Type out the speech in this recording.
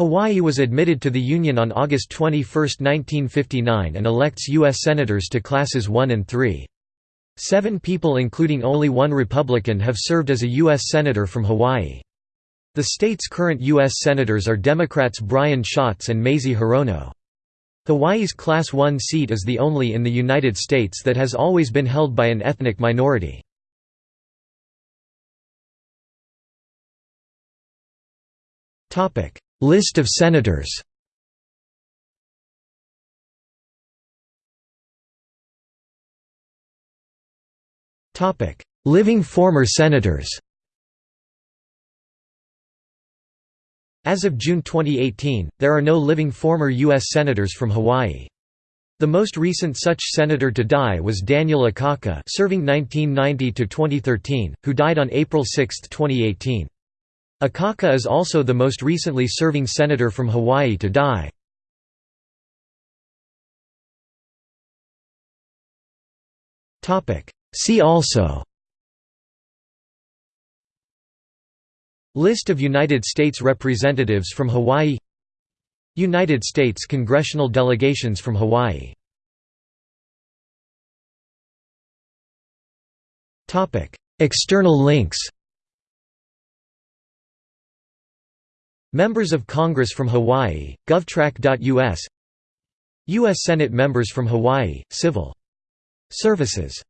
Hawaii was admitted to the Union on August 21, 1959 and elects U.S. Senators to Classes 1 and 3. Seven people including only one Republican have served as a U.S. Senator from Hawaii. The state's current U.S. Senators are Democrats Brian Schatz and Mazie Hirono. Hawaii's Class 1 seat is the only in the United States that has always been held by an ethnic minority. List of senators Living former senators As of June 2018, there are no living former U.S. Senators from Hawaii. The most recent such senator to die was Daniel Akaka serving 1990–2013, who died on April 6, 2018. Akaka is also the most recently serving senator from Hawaii to die. See also List of United States representatives from Hawaii United States congressional delegations from Hawaii External links Members of Congress from Hawaii, govtrack.us U.S. Senate members from Hawaii, Civil Services